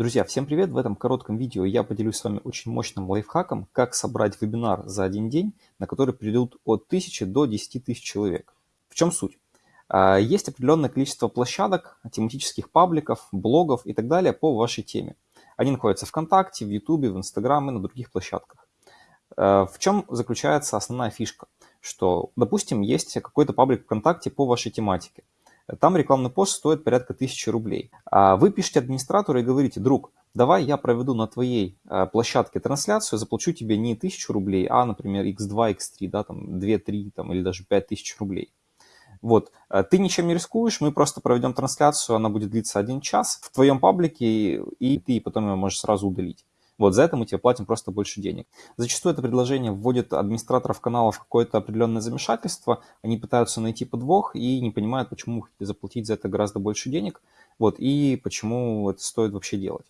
Друзья, всем привет! В этом коротком видео я поделюсь с вами очень мощным лайфхаком, как собрать вебинар за один день, на который придут от 1000 до 10 тысяч человек. В чем суть? А, есть определенное количество площадок, тематических пабликов, блогов и так далее по вашей теме. Они находятся ВКонтакте, в Ютубе, в Инстаграм и на других площадках. А, в чем заключается основная фишка? Что, допустим, есть какой-то паблик ВКонтакте по вашей тематике. Там рекламный пост стоит порядка 1000 рублей. А вы пишете администратору и говорите, друг, давай я проведу на твоей а, площадке трансляцию, заплачу тебе не 1000 рублей, а, например, x2, x3, да, там 2, 3 там, или даже 5000 рублей. Вот, а, ты ничем не рискуешь, мы просто проведем трансляцию, она будет длиться один час в твоем паблике, и ты потом ее можешь сразу удалить. Вот за это мы тебе платим просто больше денег. Зачастую это предложение вводит администраторов каналов в какое-то определенное замешательство. Они пытаются найти подвох и не понимают, почему вы хотите заплатить за это гораздо больше денег. Вот, и почему это стоит вообще делать.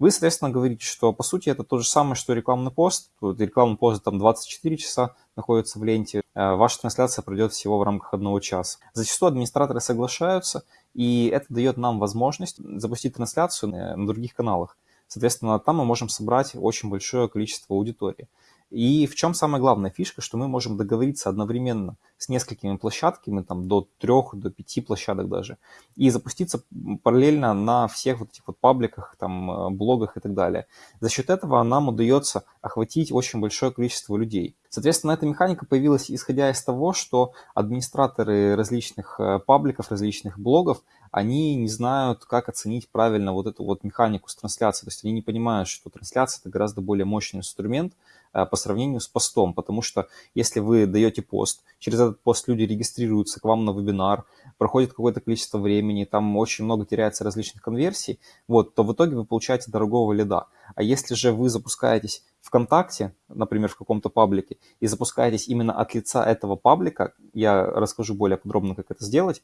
Вы, соответственно, говорите, что по сути это то же самое, что рекламный пост. Рекламный пост там 24 часа находится в ленте. Э, ваша трансляция пройдет всего в рамках одного часа. Зачастую администраторы соглашаются, и это дает нам возможность запустить трансляцию на других каналах. Соответственно, там мы можем собрать очень большое количество аудитории. И в чем самая главная фишка, что мы можем договориться одновременно с несколькими площадками, там до трех, до пяти площадок даже, и запуститься параллельно на всех вот этих вот пабликах, там, э, блогах и так далее. За счет этого нам удается охватить очень большое количество людей. Соответственно, эта механика появилась исходя из того, что администраторы различных э, пабликов, различных блогов, они не знают, как оценить правильно вот эту вот механику с трансляцией. То есть они не понимают, что трансляция – это гораздо более мощный инструмент э, по сравнению с постом. Потому что если вы даете пост, через этот пост люди регистрируются к вам на вебинар, проходит какое-то количество времени, там очень много теряется различных конверсий, вот, то в итоге вы получаете дорогого лида. А если же вы запускаетесь ВКонтакте, например, в каком-то паблике, и запускаетесь именно от лица этого паблика, я расскажу более подробно, как это сделать,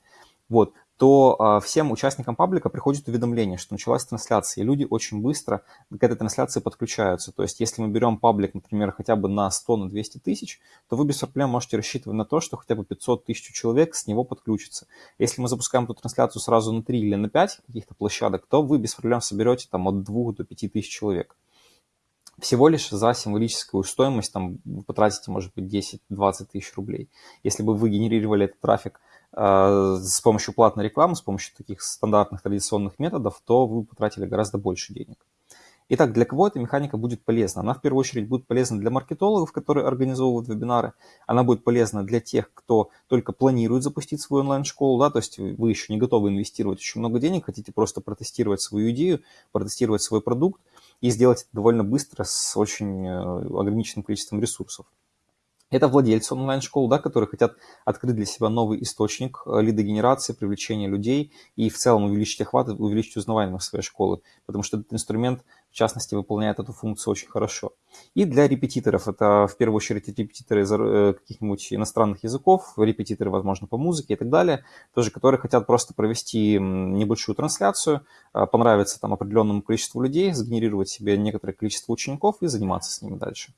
вот, то э, всем участникам паблика приходит уведомление, что началась трансляция, и люди очень быстро к этой трансляции подключаются. То есть, если мы берем паблик, например, хотя бы на 100, на 200 тысяч, то вы без проблем можете рассчитывать на то, что хотя бы 500 тысяч человек с него подключатся. Если мы запускаем эту трансляцию сразу на 3 или на 5 каких-то площадок, то вы без проблем соберете там от 2 до 5 тысяч человек. Всего лишь за символическую стоимость там, вы потратите, может быть, 10-20 тысяч рублей. Если бы вы генерировали этот трафик Э, с помощью платной рекламы, с помощью таких стандартных традиционных методов, то вы потратили гораздо больше денег. Итак, для кого эта механика будет полезна? Она в первую очередь будет полезна для маркетологов, которые организовывают вебинары. Она будет полезна для тех, кто только планирует запустить свою онлайн-школу, да, то есть вы еще не готовы инвестировать очень много денег, хотите просто протестировать свою идею, протестировать свой продукт и сделать это довольно быстро с очень э, ограниченным количеством ресурсов. Это владельцы онлайн-школ, да, которые хотят открыть для себя новый источник э, лидогенерации, привлечения людей и в целом увеличить охват, увеличить узнаваемость своей школы, потому что этот инструмент, в частности, выполняет эту функцию очень хорошо. И для репетиторов, это в первую очередь репетиторы э, каких-нибудь иностранных языков, репетиторы, возможно, по музыке и так далее, тоже, которые хотят просто провести небольшую трансляцию, э, понравиться там определенному количеству людей, сгенерировать себе некоторое количество учеников и заниматься с ними дальше.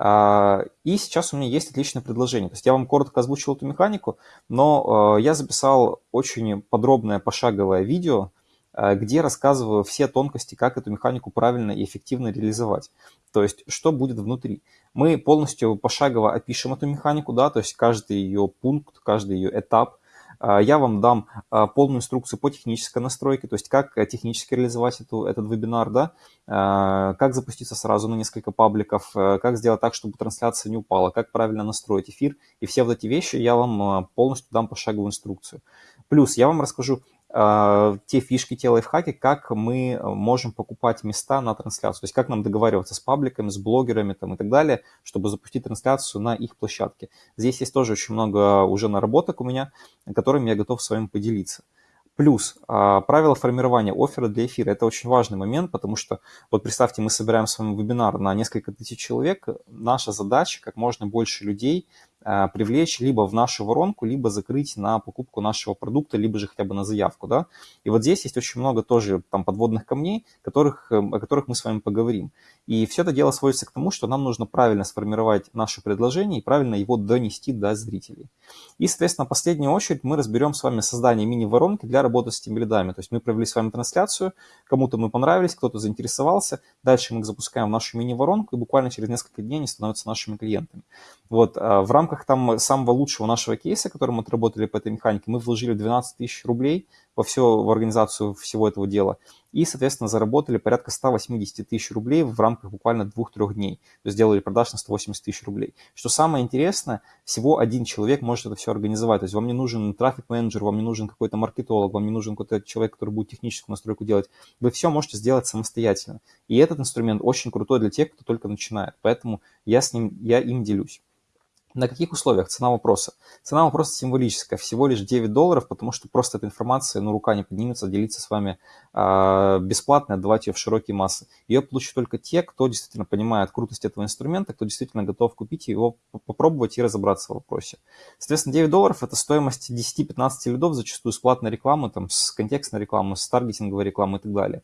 А, и сейчас у меня есть отличное предложение. То есть я вам коротко озвучил эту механику, но а, я записал очень подробное пошаговое видео, а, где рассказываю все тонкости, как эту механику правильно и эффективно реализовать. То есть, что будет внутри. Мы полностью пошагово опишем эту механику, да, то есть каждый ее пункт, каждый ее этап – я вам дам а, полную инструкцию по технической настройке, то есть как э, технически реализовать эту, этот вебинар, да, а, как запуститься сразу на несколько пабликов, э, как сделать так, чтобы трансляция не упала, как правильно настроить эфир. И все вот эти вещи я вам полностью дам пошаговую инструкцию. Плюс я вам расскажу, а, те фишки, те лайфхаки, как мы э, можем покупать места на трансляцию, то есть как нам договариваться с пабликами, с блогерами там, и так далее, чтобы запустить трансляцию на их площадке. Здесь есть тоже очень много уже наработок у меня, которыми я готов с вами поделиться. Плюс а, правила формирования оффера для эфира. Это очень важный момент, потому что, вот представьте, мы собираем с вами вебинар на несколько тысяч человек. Наша задача, как можно больше людей привлечь либо в нашу воронку, либо закрыть на покупку нашего продукта, либо же хотя бы на заявку, да. И вот здесь есть очень много тоже там подводных камней, которых, эм, о которых мы с вами поговорим. И все это дело сводится к тому, что нам нужно правильно сформировать наше предложение и правильно его донести до зрителей. И, соответственно, в последнюю очередь мы разберем с вами создание мини-воронки для работы с теми лидами. То есть мы провели с вами трансляцию, кому-то мы понравились, кто-то заинтересовался, дальше мы их запускаем в нашу мини-воронку, и буквально через несколько дней они становятся нашими клиентами. Вот, а, в рамках там самого лучшего нашего кейса, который мы отработали по этой механике, мы вложили 12 тысяч рублей во все, в организацию всего этого дела. И, соответственно, заработали порядка 180 тысяч рублей в рамках буквально двух-трех дней. То есть сделали продаж на 180 тысяч рублей. Что самое интересное, всего один человек может это все организовать. То есть вам не нужен трафик-менеджер, вам не нужен какой-то маркетолог, вам не нужен какой-то человек, который будет техническую настройку делать. Вы все можете сделать самостоятельно. И этот инструмент очень крутой для тех, кто только начинает. Поэтому я, с ним, я им делюсь. На каких условиях? Цена вопроса. Цена вопроса символическая, всего лишь 9 долларов, потому что просто эта информация, ну, рука не поднимется, делиться с вами э, бесплатно, отдавать ее в широкие массы. Ее получат только те, кто действительно понимает крутость этого инструмента, кто действительно готов купить его, попробовать и разобраться в вопросе. Соответственно, 9 долларов – это стоимость 10-15 лидов, зачастую с платной рекламы, там, с контекстной рекламы, с таргетинговой рекламы и так далее.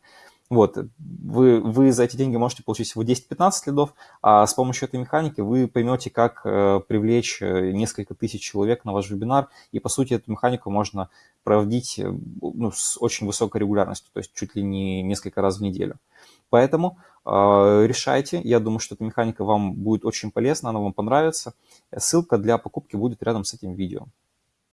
Вот, вы, вы за эти деньги можете получить всего 10-15 лидов, а с помощью этой механики вы поймете, как э, привлечь э, несколько тысяч человек на ваш вебинар, и, по сути, эту механику можно проводить э, ну, с очень высокой регулярностью, то есть чуть ли не несколько раз в неделю. Поэтому э, решайте, я думаю, что эта механика вам будет очень полезна, она вам понравится. Ссылка для покупки будет рядом с этим видео.